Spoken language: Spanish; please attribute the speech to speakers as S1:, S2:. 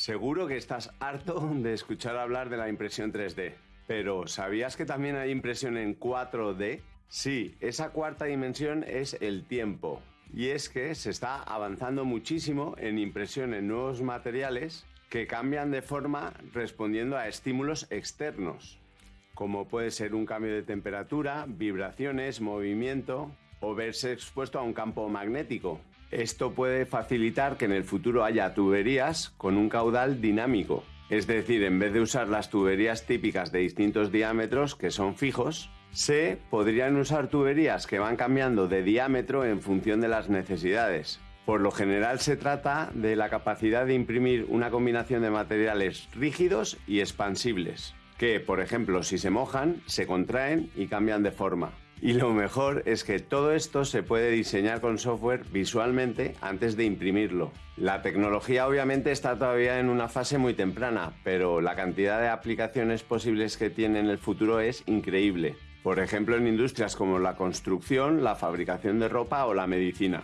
S1: Seguro que estás harto de escuchar hablar de la impresión 3D, pero ¿sabías que también hay impresión en 4D? Sí, esa cuarta dimensión es el tiempo. Y es que se está avanzando muchísimo en impresión en nuevos materiales que cambian de forma respondiendo a estímulos externos, como puede ser un cambio de temperatura, vibraciones, movimiento o verse expuesto a un campo magnético. Esto puede facilitar que en el futuro haya tuberías con un caudal dinámico. Es decir, en vez de usar las tuberías típicas de distintos diámetros que son fijos, se podrían usar tuberías que van cambiando de diámetro en función de las necesidades. Por lo general se trata de la capacidad de imprimir una combinación de materiales rígidos y expansibles, que, por ejemplo, si se mojan, se contraen y cambian de forma. Y lo mejor es que todo esto se puede diseñar con software visualmente antes de imprimirlo. La tecnología obviamente está todavía en una fase muy temprana, pero la cantidad de aplicaciones posibles que tiene en el futuro es increíble. Por ejemplo, en industrias como la construcción, la fabricación de ropa o la medicina.